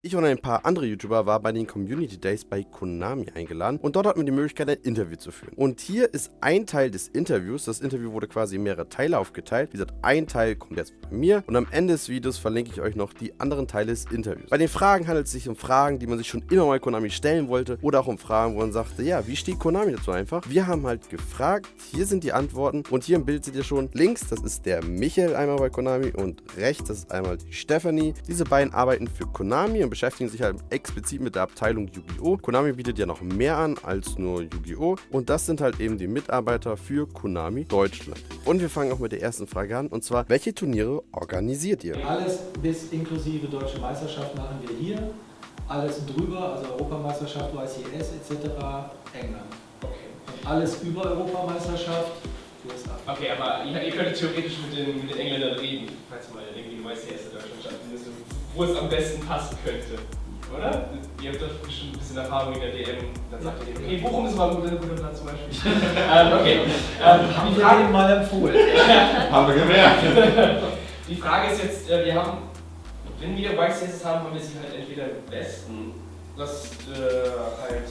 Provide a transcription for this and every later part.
Ich und ein paar andere YouTuber waren bei den Community Days bei Konami eingeladen und dort hatten wir die Möglichkeit, ein Interview zu führen. Und hier ist ein Teil des Interviews. Das Interview wurde quasi in mehrere Teile aufgeteilt. Wie gesagt, ein Teil kommt jetzt bei mir und am Ende des Videos verlinke ich euch noch die anderen Teile des Interviews. Bei den Fragen handelt es sich um Fragen, die man sich schon immer mal Konami stellen wollte oder auch um Fragen, wo man sagte, ja, wie steht Konami dazu einfach? Wir haben halt gefragt, hier sind die Antworten und hier im Bild seht ihr schon, links, das ist der Michael einmal bei Konami und rechts, das ist einmal die Stephanie. Diese beiden arbeiten für Konami und beschäftigen sich halt explizit mit der Abteilung Yu-Gi-Oh! Konami bietet ja noch mehr an als nur Yu-Gi-Oh! Und das sind halt eben die Mitarbeiter für Konami Deutschland. Und wir fangen auch mit der ersten Frage an und zwar, welche Turniere organisiert ihr? Alles bis inklusive Deutsche Meisterschaft machen wir hier. Alles drüber, also Europameisterschaft, YCS etc. England. Okay. Und alles über Europameisterschaft USA. Okay, aber ihr, ihr könntet theoretisch mit den, mit den Engländern reden, falls mal irgendwie eine YCS in Deutschland stattfindet, wo es am besten passen könnte. Oder? Ihr habt doch bestimmt ein bisschen Erfahrung in der DM. Dann sagt ihr, okay, Bochum ist mal ein guter, guter Platz zum Beispiel. ähm, okay. Ähm, Haben die, wir Frage, mal empfohlen. Haben wir gemerkt. die Frage ist jetzt, äh, wir haben, wenn wir YCS haben, haben wir sie halt entweder im Westen, was äh, halt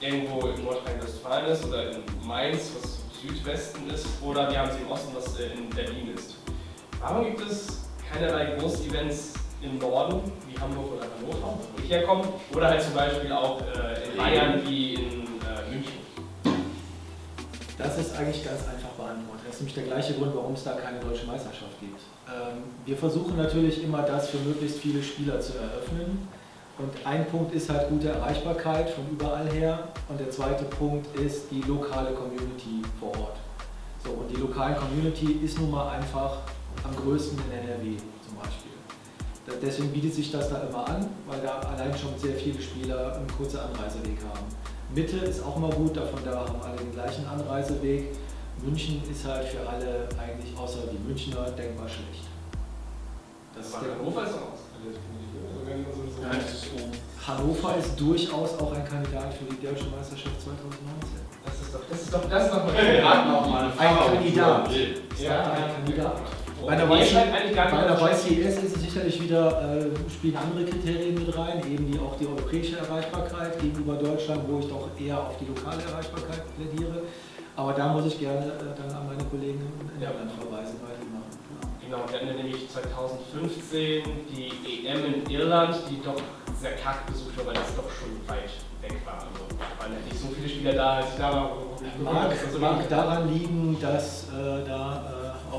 irgendwo in Nordrhein-Westfalen ist, oder in Mainz, was Südwesten ist, oder wir haben sie im Osten, was äh, in Berlin ist. Warum gibt es keinerlei Großevents im Norden, wie Hamburg oder Hannover, wo ich herkomme, oder halt zum Beispiel auch äh, in Bayern wie in äh, München? Das ist eigentlich ganz einfach beantwortet. Das ist nämlich der gleiche Grund, warum es da keine deutsche Meisterschaft gibt. Ähm, wir versuchen natürlich immer, das für möglichst viele Spieler zu eröffnen. Und ein Punkt ist halt gute Erreichbarkeit von überall her. Und der zweite Punkt ist die lokale Community vor Ort. So, und die lokale Community ist nun mal einfach am größten in NRW zum Beispiel. Deswegen bietet sich das da immer an, weil da allein schon sehr viele Spieler einen kurzen Anreiseweg haben. Mitte ist auch immer gut, davon da haben alle den gleichen Anreiseweg. München ist halt für alle eigentlich außer die Münchner denkbar schlecht. Das ist der Hannover ist auch aus. Nein, Hannover ist durchaus auch ein Kandidat für die Deutsche Meisterschaft 2019. Das ist doch, das ist doch, das ist doch mal Ein Kandidat. Ja, ein Kandidat. Bei Bei der, bei der YCS ist es sicherlich wieder, äh, spielen andere Kriterien mit rein, eben die, auch die europäische Erreichbarkeit gegenüber Deutschland, wo ich doch eher auf die lokale Erreichbarkeit plädiere. Aber da muss ich gerne äh, dann an meine Kollegen in Ja. Irland verweisen, weil die machen. Genau, wir hatten nämlich 2015 die EM in Irland, die doch sehr karg besucht war, weil das doch schon weit weg war. Also waren ja nicht so viele Spieler da, als ich da war. Mag, mag daran liegen, dass äh, da äh,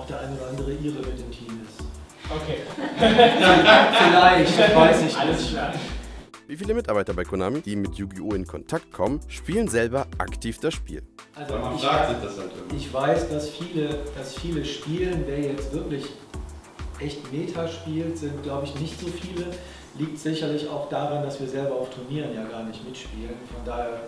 der eine oder andere Ire mit dem Team ist. Okay, Vielleicht, weiß ich nicht. alles klar. Wie viele Mitarbeiter bei Konami, die mit Yu-Gi-Oh! in Kontakt kommen, spielen selber aktiv das Spiel? Also man ich, fragt sich das halt immer. ich weiß, dass viele, dass viele spielen, wer jetzt wirklich echt Meta spielt, sind glaube ich nicht so viele. Liegt sicherlich auch daran, dass wir selber auf Turnieren ja gar nicht mitspielen. Von daher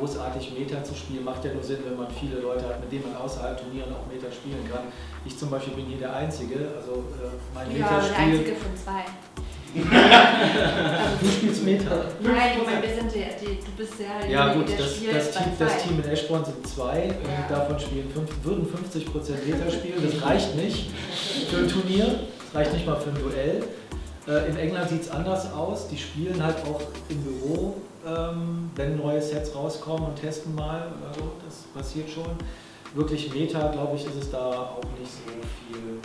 großartig Meta zu spielen macht ja nur Sinn, wenn man viele Leute hat, mit denen man außerhalb Turnieren auch Meta spielen kann. Ich zum Beispiel bin hier der Einzige, also äh, mein Ja, der Meta-Spiel. einzige von zwei. Du spielst Meta. Nein, ich meine, wir sind die, die, du bist ja Ja derjenige, gut, der das, das, Team, das. Team in Eschborn sind zwei und Ja. davon spielen fünf, würden 50% Meter spielen. Das reicht nicht für ein Turnier, das reicht nicht mal für ein Duell. Äh, In England sieht es anders aus. Die spielen halt auch im Büro, ähm, wenn neue Sets rauskommen und testen mal. Also das passiert schon. Wirklich Meta, glaube ich, ist es da auch nicht so viel.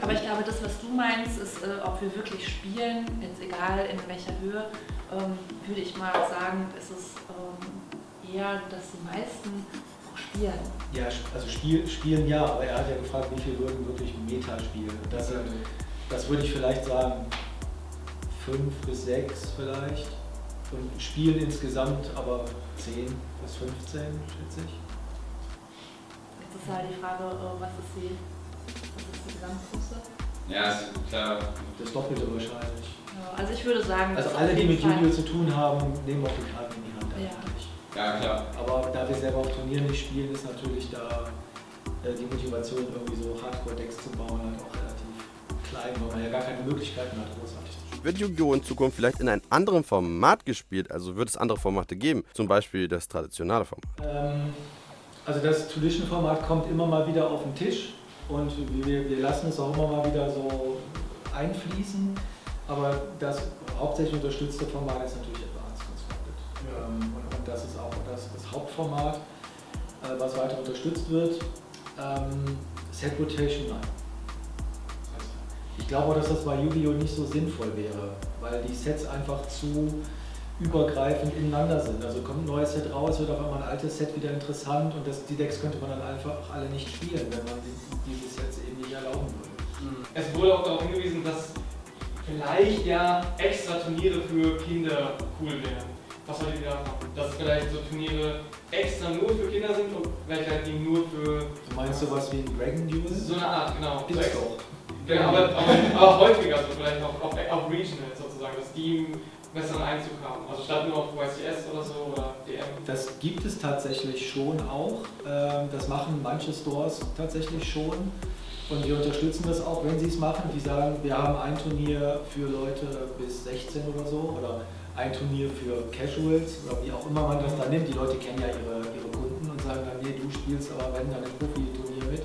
Aber ich glaube, das, was du meinst, ist, äh, ob wir wirklich spielen, jetzt egal in welcher Höhe, ähm, würde ich mal sagen, ist es ähm, eher, dass die meisten auch spielen. ja, also Spiel, spielen ja, aber er hat ja gefragt, wie viel würden wirklich Meta spielen. Das sind Das würde ich vielleicht sagen, fünf bis sechs vielleicht. Und Spielen insgesamt aber 10 bis 15, schätze ich. Jetzt ist halt die Frage, äh, was ist die, was ist die Gesamtgröße? Ja, ist klar. Das Doppelte wahrscheinlich. Ja, also ich würde sagen, Also alle, die mit Yu-Gi-Oh! zu tun haben, nehmen auch die Karten in die Hand Ja. eigentlich. Ja, klar. Aber da wir selber auf Turnieren nicht spielen, ist natürlich da äh, die Motivation, irgendwie so Hardcore-Decks zu bauen, halt auch relativ klein, weil man ja gar keine Möglichkeiten hat, großartig zu spielen. Wird Yu-Gi-Oh! in Zukunft vielleicht in einem anderen Format gespielt? Also wird es andere Formate geben? Zum Beispiel das traditionelle Format. Ähm, also das Tradition-Format kommt immer mal wieder auf den Tisch und wir, wir lassen es auch immer mal wieder so einfließen. aber das hauptsächlich unterstützte Format ist natürlich Advanced Constructed. Ähm, und, und das ist auch das, das Hauptformat, äh, was weiter unterstützt wird. Ähm, Set Rotation, nein. Ich glaube auch, dass das bei Yu-Gi-Oh! nicht so sinnvoll wäre, weil die Sets einfach zu übergreifend ineinander sind. Also kommt ein neues Set raus, wird auf einmal ein altes Set wieder interessant und das, die Decks könnte man dann einfach alle nicht spielen, wenn man die, diese Sets eben nicht erlauben würde. Es wurde auch darauf hingewiesen, dass vielleicht ja extra Turniere für Kinder cool wären. Was soll ich davon? Dass vielleicht so Turniere extra nur für Kinder sind und vielleicht halt die nur für Du meinst sowas wie ein Dragon Duel? so eine Art, genau. So extra- doch. Genau, aber, aber, aber häufiger, so vielleicht auf, auf, auf Regional sozusagen, dass die besseren Einzug haben. Also statt nur auf YCS oder so oder DM. Das gibt es tatsächlich schon auch. Ähm, Das machen manche Stores tatsächlich schon. Und wir unterstützen das auch, wenn sie es machen. Die sagen, wir haben ein Turnier für Leute bis 16 oder so oder ein Turnier für Casuals oder wie auch immer man das da nimmt. Die Leute kennen ja ihre, ihre Kunden und sagen dann, nee, du spielst aber wenn dann im Profi-Turnier mit.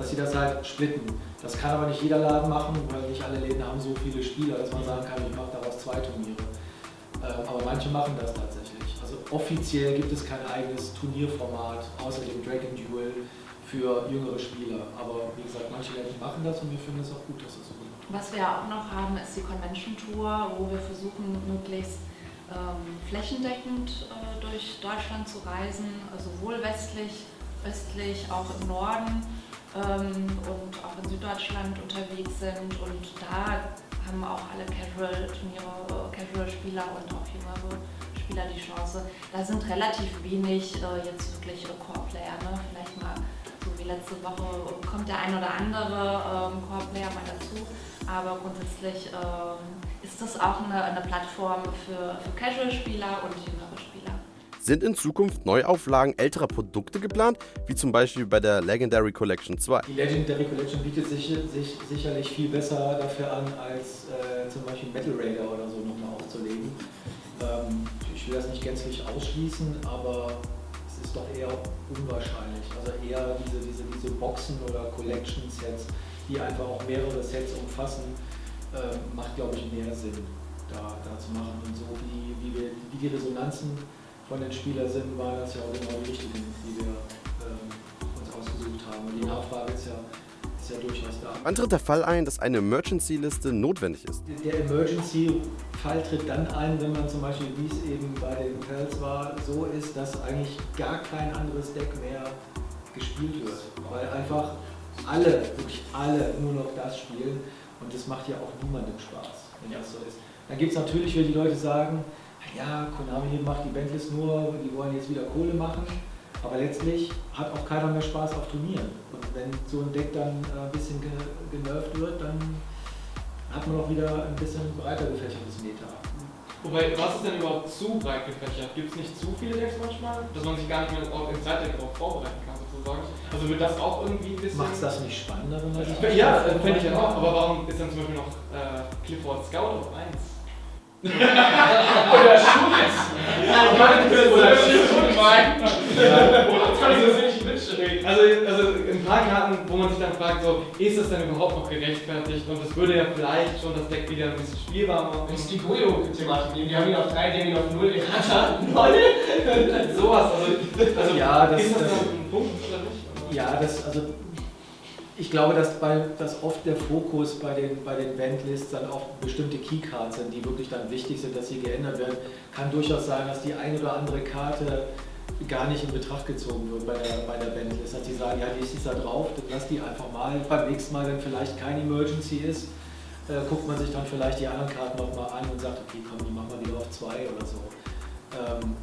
Dass sie das halt splitten. Das kann aber nicht jeder Laden machen, weil nicht alle Läden haben so viele Spieler, dass man sagen kann, ich mache daraus zwei Turniere. Ähm, Aber manche machen das tatsächlich. Also offiziell gibt es kein eigenes Turnierformat außer dem Dragon Duel für jüngere Spieler. Aber wie gesagt, manche Läden machen das und wir finden es auch gut, dass das so wird. Was wir auch noch haben, ist die Convention Tour, wo wir versuchen, möglichst ähm, flächendeckend äh, durch Deutschland zu reisen, also sowohl westlich, östlich, auch im Norden und auch in Süddeutschland unterwegs sind. Und da haben auch alle Casual-Turniere, Casual-Spieler und auch jüngere Spieler die Chance. Da sind relativ wenig äh, jetzt wirklich Core-Player, ne? vielleicht mal so wie letzte Woche kommt der ein oder andere ähm, Core-Player mal dazu, aber grundsätzlich ähm, ist das auch eine, eine Plattform für, für Casual-Spieler und jüngere Spieler. Sind in Zukunft Neuauflagen älterer Produkte geplant, wie zum Beispiel bei der Legendary Collection 2? Die Legendary Collection bietet sich, sich sicherlich viel besser dafür an, als äh, zum Beispiel Metal Raider oder so nochmal aufzulegen. Ähm, ich will das nicht gänzlich ausschließen, aber es ist doch eher unwahrscheinlich. Also eher diese, diese, diese Boxen oder Collection Sets, die einfach auch mehrere Sets umfassen, ähm, macht glaube ich mehr Sinn, da, da zu machen. Und so wie, wie, wir, wie die Resonanzen von den Spielern sind, waren das ja auch genau die richtigen, die wir ähm, uns ausgesucht haben. Und die Nachfrage ist ja, ist ja durchaus da. Wann tritt der Fall ein, dass eine Emergency-Liste notwendig ist? Der Emergency-Fall tritt dann ein, wenn man zum Beispiel, wie es eben bei den Pelz war, so ist, dass eigentlich gar kein anderes Deck mehr gespielt wird. Weil einfach alle, wirklich alle nur noch das spielen und das macht ja auch niemandem Spaß, wenn das so ist. Dann gibt es natürlich, wenn die Leute sagen, ja, Konami macht die Bandlist nur, die wollen jetzt wieder Kohle machen, aber letztlich hat auch keiner mehr Spaß auf Turnieren. Und wenn so ein Deck dann äh, ein bisschen ge genervt wird, dann hat man auch wieder ein bisschen breiter gefächertes Meta. Wobei, was ist denn überhaupt zu breit gefächert? Gibt es nicht zu viele Decks manchmal, dass man sich gar nicht mehr im Zeitdeck darauf vorbereiten kann sozusagen? Also wird das auch irgendwie ein bisschen... Macht es das nicht spannender, wenn man sich Ja, äh, finde ich ja auch. Aber warum ist dann zum Beispiel noch äh, Clifford Scout auf 1? Oder Schulz. Oder Schulz. Also, das Witz also, also ein paar Karten, wo man sich dann fragt, so, ist das denn überhaupt noch gerechtfertigt? Und das würde ja vielleicht schon das Deck wieder ein bisschen spielbar machen. Wenn es die Goyo-Thematik nehmen, die haben ihn auf 3, die haben ihn auf 0, den hat er 0. Sowas, also, also Ja, das- ist das, das- ein Punkt oder nicht? Ja, das, also ich glaube, dass, bei, dass oft der Fokus bei den, bei den Bandlists dann auf bestimmte Keycards sind, die wirklich dann wichtig sind, dass sie geändert werden. Kann durchaus sein, dass die eine oder andere Karte gar nicht in Betracht gezogen wird bei der, bei der Bandlist. Dass sie sagen, ja, die ist da drauf, lass die einfach mal. Beim nächsten Mal, wenn vielleicht kein Emergency ist, äh, guckt man sich dann vielleicht die anderen Karten nochmal an und sagt, okay, komm, die machen wir wieder auf zwei oder so. Ähm,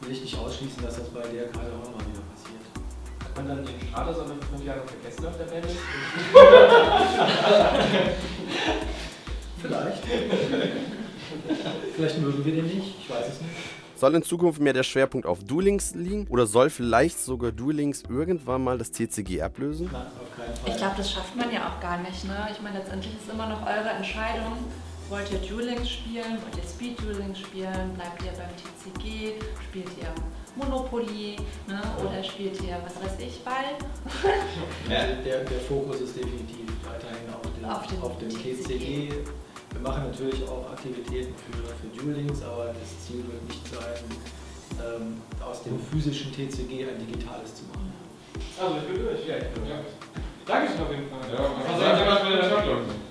will ich nicht ausschließen, dass das bei der Karte auch nochmal wieder passiert. Man dann den aber für fünf Jahre vergessen auf der Bandlist? Vielleicht. Vielleicht mögen wir den nicht, ich weiß es nicht. Soll in Zukunft mehr der Schwerpunkt auf Duelings liegen oder soll vielleicht sogar Duelings irgendwann mal das TCG ablösen? Nein, auf keinen Fall. Ich glaube, das schafft man ja auch gar nicht. Ne? Ich meine, letztendlich ist immer noch eure Entscheidung. Wollt ihr Duelings spielen? Wollt ihr Speed Duelings spielen? Bleibt ihr beim TCG? Spielt ihr Monopoly? Ne? Oder spielt ihr, was weiß ich, Ball? Also der, der Fokus ist definitiv weiterhin auf dem, Auf dem auf dem TCG. TCG. Wir machen natürlich auch Aktivitäten für, für Duelings, aber das Ziel wird nicht sein, ähm, aus dem physischen TCG ein digitales zu machen. Also ich bin durch, ja, ich bin durch. Dankeschön auf jeden Fall. Ja, Also, wird wir Erfolg. das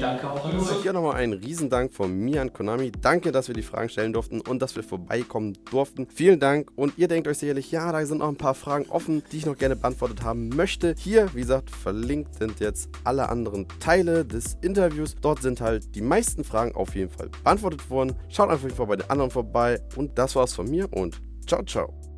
Danke auch an euch. Hier nochmal ein Riesendank von mir an Konami. Danke, dass wir die Fragen stellen durften und dass wir vorbeikommen durften. Vielen Dank. Und ihr denkt euch sicherlich, ja, da sind noch ein paar Fragen offen, die ich noch gerne beantwortet haben möchte. Hier, wie gesagt, verlinkt sind jetzt alle anderen Teile des Interviews. Dort sind halt die meisten Fragen auf jeden Fall beantwortet worden. Schaut einfach bei den anderen vorbei. Und das war's von mir und ciao, ciao.